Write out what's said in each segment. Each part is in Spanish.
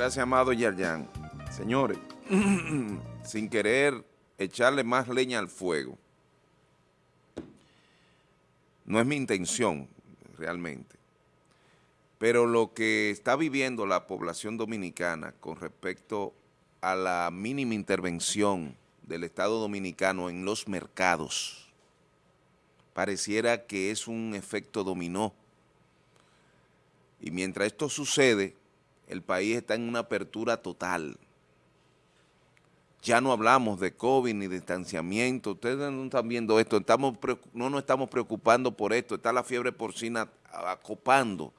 Gracias, amado Yerjan. Señores, sin querer echarle más leña al fuego, no es mi intención realmente, pero lo que está viviendo la población dominicana con respecto a la mínima intervención del Estado Dominicano en los mercados, pareciera que es un efecto dominó. Y mientras esto sucede, el país está en una apertura total. Ya no hablamos de COVID ni de distanciamiento, ustedes no están viendo esto, estamos, no nos estamos preocupando por esto, está la fiebre porcina acopando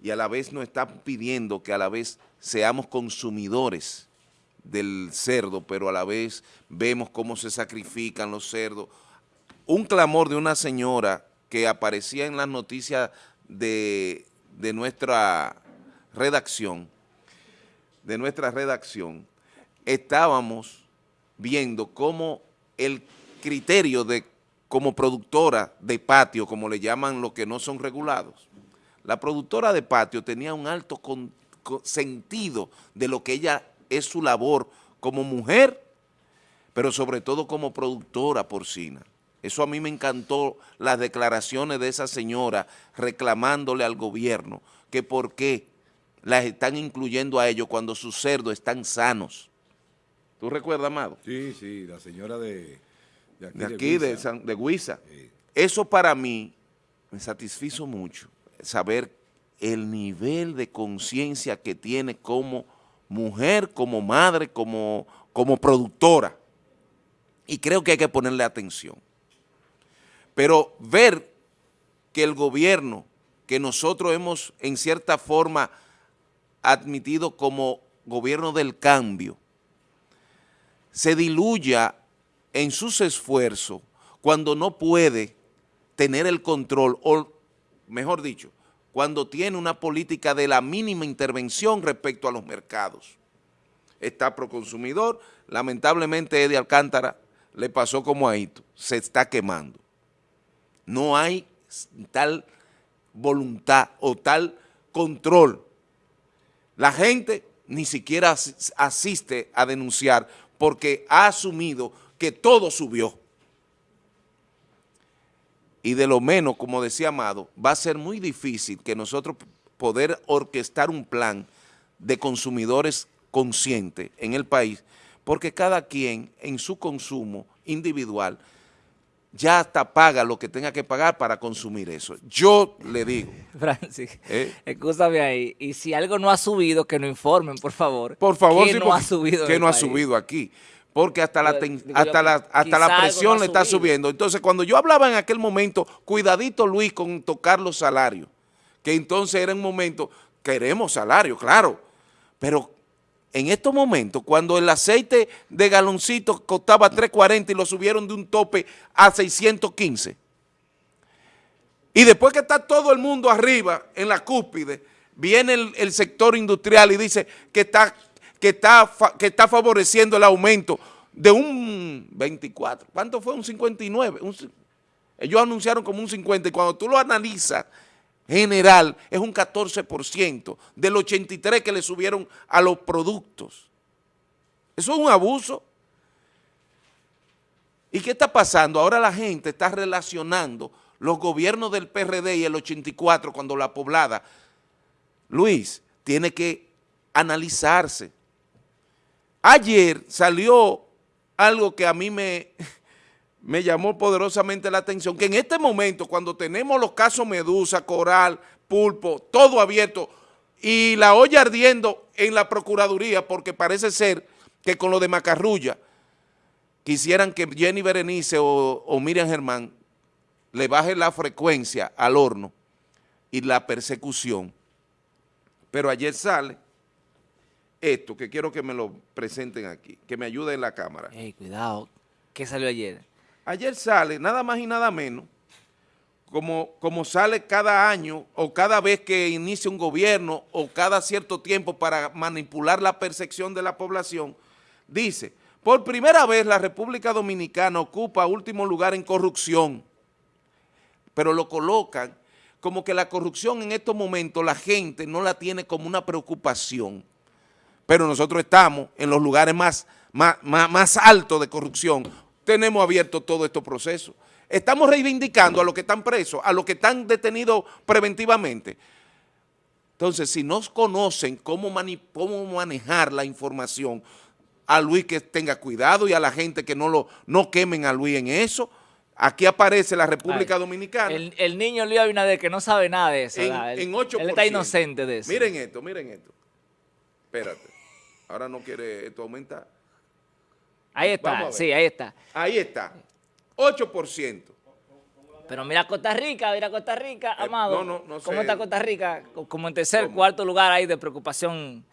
y a la vez nos están pidiendo que a la vez seamos consumidores del cerdo, pero a la vez vemos cómo se sacrifican los cerdos. Un clamor de una señora que aparecía en las noticias de, de nuestra redacción, de nuestra redacción, estábamos viendo cómo el criterio de como productora de patio, como le llaman los que no son regulados, la productora de patio tenía un alto sentido de lo que ella es su labor como mujer, pero sobre todo como productora porcina. Eso a mí me encantó las declaraciones de esa señora reclamándole al gobierno que por qué las están incluyendo a ellos cuando sus cerdos están sanos. ¿Tú recuerdas, Amado? Sí, sí, la señora de, de aquí, de, Guisa. Eso para mí me satisfizo mucho, saber el nivel de conciencia que tiene como mujer, como madre, como, como productora. Y creo que hay que ponerle atención. Pero ver que el gobierno, que nosotros hemos en cierta forma admitido como gobierno del cambio, se diluya en sus esfuerzos cuando no puede tener el control, o mejor dicho, cuando tiene una política de la mínima intervención respecto a los mercados. Está proconsumidor, lamentablemente Eddie Alcántara le pasó como a Hito, se está quemando. No hay tal voluntad o tal control la gente ni siquiera asiste a denunciar porque ha asumido que todo subió. Y de lo menos, como decía Amado, va a ser muy difícil que nosotros poder orquestar un plan de consumidores conscientes en el país, porque cada quien en su consumo individual ya hasta paga lo que tenga que pagar para consumir eso. Yo le digo. Francis, ¿eh? escúchame ahí. Y si algo no ha subido, que nos informen, por favor. Por favor, que no ha subido. Que no ha subido aquí. Porque hasta la, hasta la, hasta la presión le está subiendo. Entonces, cuando yo hablaba en aquel momento, cuidadito Luis con tocar los salarios, que entonces era un momento, queremos salario, claro, pero en estos momentos, cuando el aceite de galoncito costaba 3.40 y lo subieron de un tope a 615, y después que está todo el mundo arriba, en la cúspide, viene el, sector industrial y dice que está, que, está, que está favoreciendo el aumento de un 24, ¿cuánto fue? Un 59, ellos anunciaron como un 50 y cuando tú lo analizas, general es un 14% del 83% que le subieron a los productos. Eso es un abuso. ¿Y qué está pasando? Ahora la gente está relacionando los gobiernos del PRD y el 84 cuando la poblada, Luis, tiene que analizarse. Ayer salió algo que a mí me, me llamó poderosamente la atención que en este momento, cuando tenemos los casos Medusa, Coral, Pulpo, todo abierto y la olla ardiendo en la Procuraduría, porque parece ser que con lo de Macarrulla quisieran que Jenny Berenice o, o Miriam Germán le baje la frecuencia al horno y la persecución. Pero ayer sale esto, que quiero que me lo presenten aquí, que me ayude en la cámara. Cuidado, ¿qué salió ayer? Ayer sale nada más y nada menos, como, como sale cada año o cada vez que inicia un gobierno o cada cierto tiempo para manipular la percepción de la población, dice, por primera vez la República Dominicana ocupa último lugar en corrupción, pero lo colocan como que la corrupción en estos momentos la gente no la tiene como una preocupación. pero nosotros estamos en los lugares más, más, más, altos de corrupción. Tenemos abierto todo estos procesos. Estamos reivindicando a los que están presos, a los que están detenidos preventivamente. Entonces, si no conocen cómo, cómo manejar la información, a Luis que tenga cuidado y a la gente que no lo no quemen a Luis en eso. Aquí aparece la República Dominicana. El, niño Luis Abinader que no sabe nada de eso. En, 8%. Él está inocente de eso. Miren esto, miren esto. Espérate. Ahora no quiere esto aumentar. Ahí está, sí, ahí está. Ahí está. 8%. Pero mira Costa Rica, mira Costa Rica, eh, Amado. No, no, no sé. ¿Cómo está Costa Rica? Como en tercer, cuarto lugar ahí de preocupación.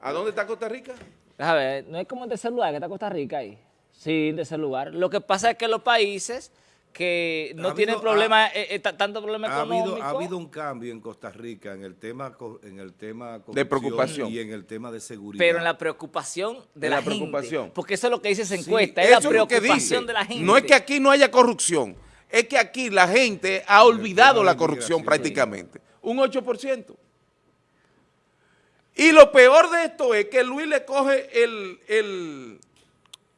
¿A dónde está Costa Rica? Déjame ver, no es como en tercer lugar que está Costa Rica ahí. Sí, en tercer lugar. Lo que pasa es que los países que no tienen problema, eh, eh, tanto problema ha económico. ha habido un cambio en Costa Rica en el tema en el tema de preocupación y en el tema de seguridad. Pero en la preocupación de la, preocupación. Porque eso es lo que dice esa encuesta, es la preocupación de la gente. No es que aquí no haya corrupción, es que aquí la gente ha olvidado la corrupción prácticamente. Un 8%. Y lo peor de esto es que Luis le coge el... el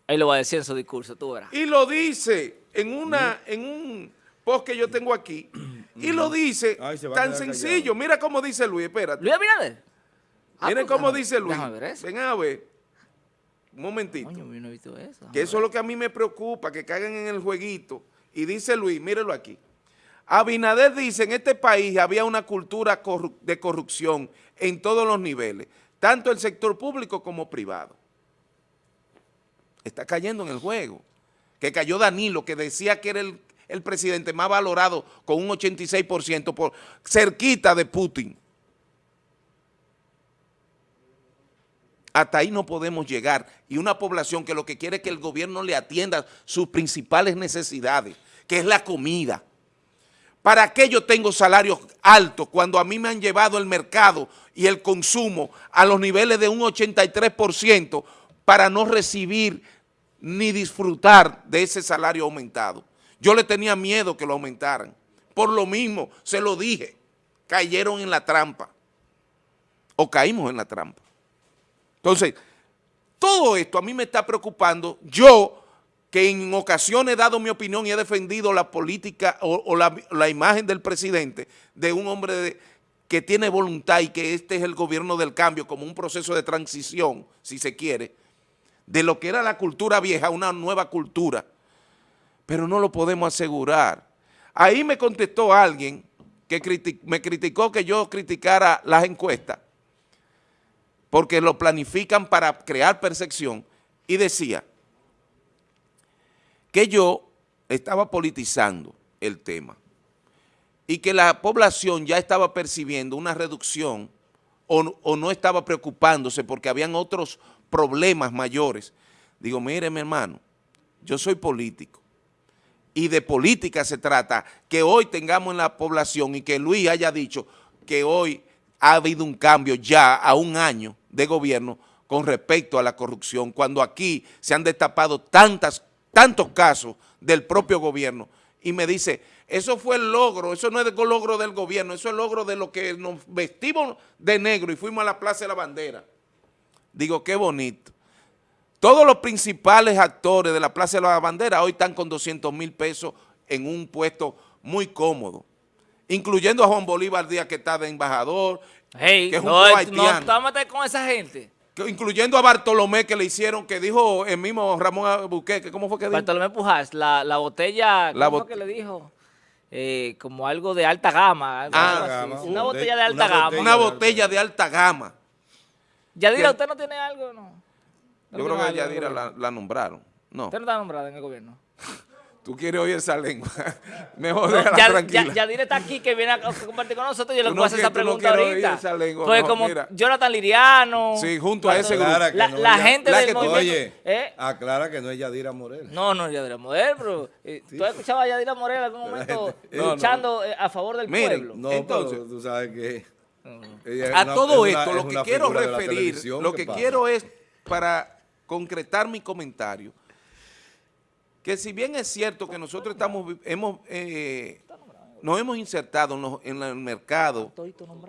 Ahí lo va a decir en su discurso, tú verás. Y lo dice en, una, en un post que yo tengo aquí, y lo dice tan sencillo. Mira cómo dice Luis, espérate. Luis Abinader. Ah, Miren pues, cómo dice Luis. Ven a ver. Un momentito. Que eso es lo que a mí me preocupa, que caigan en el jueguito. Y dice Luis, mírelo aquí. Abinader dice, en este país había una cultura de corrupción en todos los niveles, tanto el sector público como privado. Está cayendo en el juego. Que cayó Danilo, que decía que era el, el presidente más valorado con un 86% por cerquita de Putin. Hasta ahí no podemos llegar. Y una población que lo que quiere es que el gobierno le atienda sus principales necesidades, que es la comida, ¿Para qué yo tengo salarios altos cuando a mí me han llevado el mercado y el consumo a los niveles de un 83% para no recibir ni disfrutar de ese salario aumentado? Yo le tenía miedo que lo aumentaran. Por lo mismo, se lo dije, cayeron en la trampa. O caímos en la trampa. Entonces, todo esto a mí me está preocupando. Yo que en ocasiones he dado mi opinión y he defendido la política o, la, imagen del presidente de un hombre que tiene voluntad y que este es el gobierno del cambio como un proceso de transición, si se quiere, de lo que era la cultura vieja una nueva cultura, pero no lo podemos asegurar. Ahí me contestó alguien que me criticó que yo criticara las encuestas, porque lo planifican para crear percepción, y decía, que yo estaba politizando el tema y que la población ya estaba percibiendo una reducción o, no estaba preocupándose porque habían otros problemas mayores. Digo, mire mi hermano, yo soy político y de política se trata que hoy tengamos en la población y que Luis haya dicho que hoy ha habido un cambio ya a un año de gobierno con respecto a la corrupción, cuando aquí se han destapado tantas tantos casos del propio gobierno y me dice, eso fue el logro, eso no es el logro del gobierno, eso es el logro de lo que nos vestimos de negro y fuimos a la Plaza de la Bandera. Digo, qué bonito. Todos los principales actores de la Plaza de la Bandera hoy están con 200 mil pesos en un puesto muy cómodo, incluyendo a Juan Bolívar Díaz que está de embajador, que es un no, haitiano. No, con esa gente incluyendo a Bartolomé que le hicieron, que dijo el mismo Ramón Buqueque, ¿cómo fue que dijo? Bartolomé Pujas, la, la botella, ¿cómo fue que le dijo? Eh, como algo de alta gama. Ah, una botella de alta gama. una botella de alta gama. Yadira, ¿usted no tiene algo no? Yo creo que Yadira la, la nombraron. No. ¿Usted no está nombrada en el gobierno? Tú quieres oír esa lengua. Mejor déjala ya, tranquila. Ya, ya está aquí que viene a compartir con nosotros. Yo le puedo hacer esa pregunta no ahorita. Esa lengua, pues como Jonathan Liriano. Sí, junto a ese grupo. La, la gente del movimiento. Oye, ¿eh? aclara que no es Yadira Morel. No, no es Yadira Morel, pero eh, ¿tú has escuchado a Yadira Morel en algún momento luchando eh, a favor del pueblo? No, entonces tú sabes que... a todo esto, lo que quiero referir, lo que quiero es para concretar mi comentario que si bien es cierto que nosotros estamos, hemos, eh, nos hemos insertado en, el mercado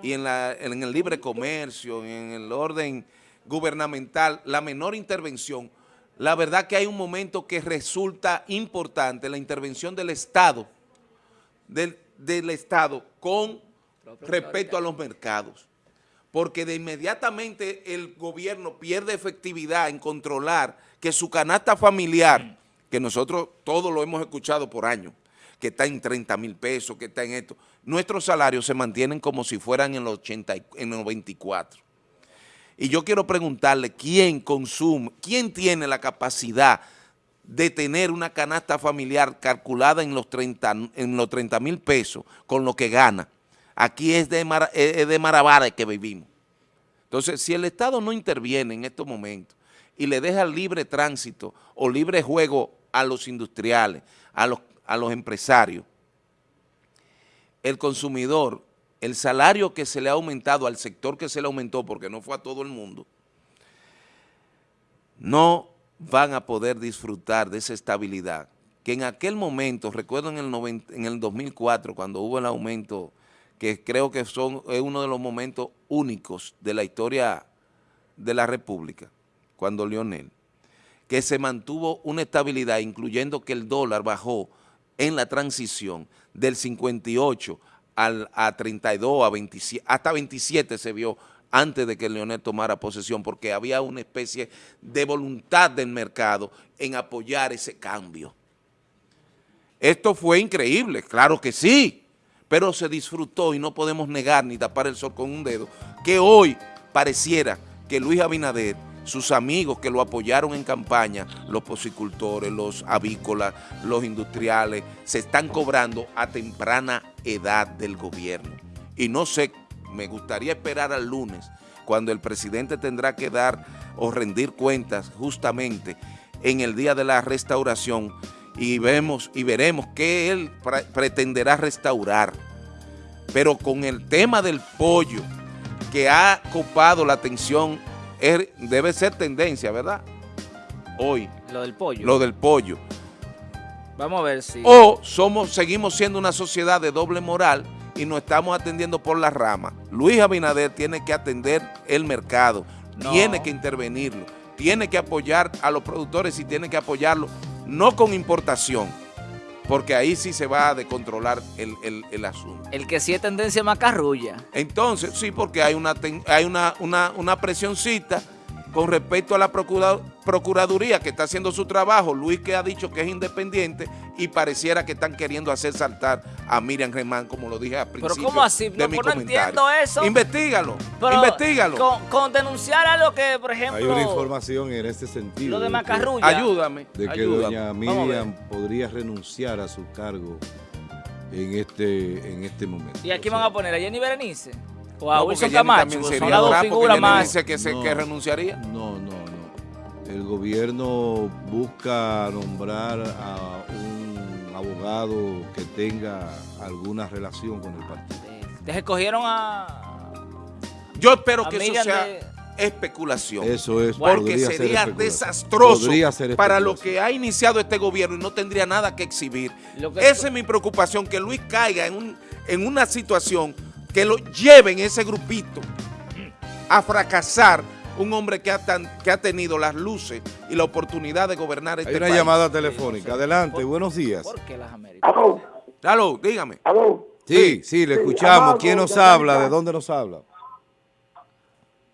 y en, en el libre comercio, en el orden gubernamental, la menor intervención, la verdad que hay un momento que resulta importante, la intervención del Estado, del, Estado con respecto a los mercados. Porque de inmediatamente el gobierno pierde efectividad en controlar que su canasta familiar, que nosotros todos lo hemos escuchado por años, que está en 30 mil pesos, que está en esto, nuestros salarios se mantienen como si fueran en los, 80, en los 24. Y yo quiero preguntarle, ¿quién consume, quién tiene la capacidad de tener una canasta familiar calculada en los 30 en los 30 mil pesos con lo que gana? Aquí es de, Mar, que vivimos. Entonces, si el Estado no interviene en estos momentos y le deja libre tránsito o libre juego a los industriales, a los, a los empresarios, el consumidor el salario que se le ha aumentado al sector que se le aumentó, porque no fue a todo el mundo, no van a poder disfrutar de esa estabilidad que en aquel momento, recuerdo en el, en el 2004, cuando hubo el aumento, que creo que son, es uno de los momentos únicos de la historia de la República, cuando Lionel, que se mantuvo una estabilidad, incluyendo que el dólar bajó en la transición del 58 a 32, a 27, hasta 27 se vio antes de que Leonel tomara posesión, porque había una especie de voluntad del mercado en apoyar ese cambio. Esto fue increíble, claro que sí, pero se disfrutó y no podemos negar ni tapar el sol con un dedo, que hoy pareciera que Luis Abinader sus amigos que lo apoyaron en campaña, los posicultores, los avícolas, los industriales, se están cobrando a temprana edad del gobierno. Y no sé, me gustaría esperar al lunes, cuando el presidente tendrá que dar o rendir cuentas justamente en el día de la restauración y vemos y veremos qué él pretenderá restaurar. Pero con el tema del pollo que ha copado la atención debe ser tendencia, ¿verdad? Hoy. Lo del pollo. Lo del pollo. Vamos a ver si... O somos, seguimos siendo una sociedad de doble moral y nos estamos atendiendo por la rama. Luis Abinader tiene que atender el mercado, tiene que intervenirlo, tiene que apoyar a los productores y tiene que apoyarlo, no con importación, porque ahí sí se va a descontrolar el, el, asunto. El que sí es tendencia macarrulla. Entonces, sí, porque hay una, hay una, una, una presioncita con respecto a la Procuraduría que está haciendo su trabajo, Luis que ha dicho que es independiente y pareciera que están queriendo hacer saltar a Miriam Germán, como lo dije al principio Pero ¿cómo así? de no, pues entiendo eso. Investígalo, investígalo. Con, denunciar a lo que, por ejemplo... Hay una información en este sentido. Lo de Macarrulla. ayúdame. De que doña Miriam podría renunciar a su cargo en este, en este momento. ¿Y aquí van a poner a Jenny Berenice? O a Wilson Camacho, son las dos figuras más. Dice que, se, que renunciaría. No, no, no. El gobierno busca nombrar a un abogado que tenga alguna relación con el partido. ¿Te escogieron a...? Yo espero que eso sea... especulación. Eso es. Porque sería desastroso para lo que ha iniciado este gobierno y no tendría nada que exhibir. Esa es mi preocupación, que Luis caiga en, un, en una situación que lo lleven ese grupito a fracasar un hombre que ha, que ha tenido las luces y la oportunidad de gobernar este Hay una llamada telefónica. Adelante, buenos días. ¿Por qué las Américas? ¿Aló? ¿Aló? Dígame. ¿Aló? Sí, sí, le escuchamos. ¿Quién nos habla? ¿De dónde nos habla?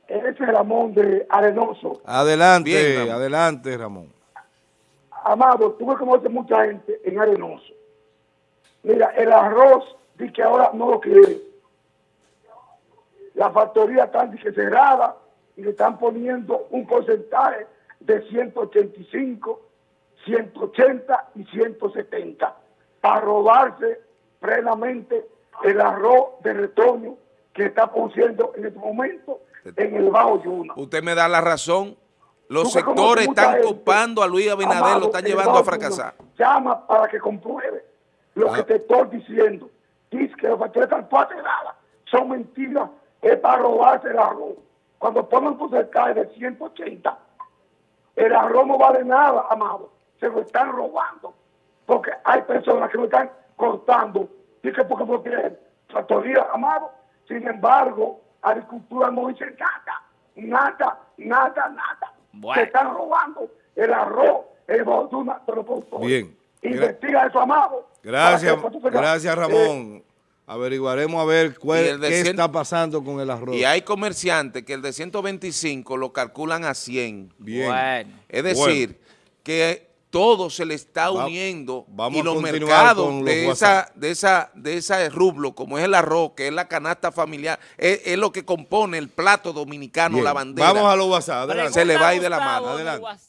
Ese es Ramón de Arenoso. Adelante, adelante, Ramón. Amado, tú me conoces mucha gente en Arenoso. Mira, el arroz, di que ahora no lo quiere la factoría está cerrada y le están poniendo un porcentaje de 185, 180 y 170 para robarse plenamente el arroz de retoño que está produciendo en este momento en el Bajo Yuna. Usted me da la razón. Los sectores están ocupando a Luis Abinader, lo están llevando a fracasar. Llama para que compruebe lo que ah. te estoy diciendo. Dice que las factorías están cerradas. Son mentiras es para robarse el arroz. Cuando ponen un porcentaje de 180, el arroz no vale nada, amado. Se lo están robando. Porque hay personas que lo están cortando y que porque no tienen factoría, amado. Sin embargo, agricultura no dice nada, nada, nada, nada. Bueno. Se están robando el arroz, el borduna de los productores. Bien. Investiga eso, amado. Gracias, gracias eh, Ramón. Averiguaremos a ver cuál- qué está pasando con el arroz. Y hay comerciantes que el de 125 lo calculan a 100. Bien. Bueno. Es decir, que todo se le está Va- uniendo vamos y los mercados los de WhatsApp. esa, de esa, de ese rublo, como es el arroz, que es la canasta familiar, es, es lo que compone el plato dominicano, Bien. la bandera. Vamos a los WhatsApp. Adelante. Se le va a ir de la mano. Adelante. WhatsApp.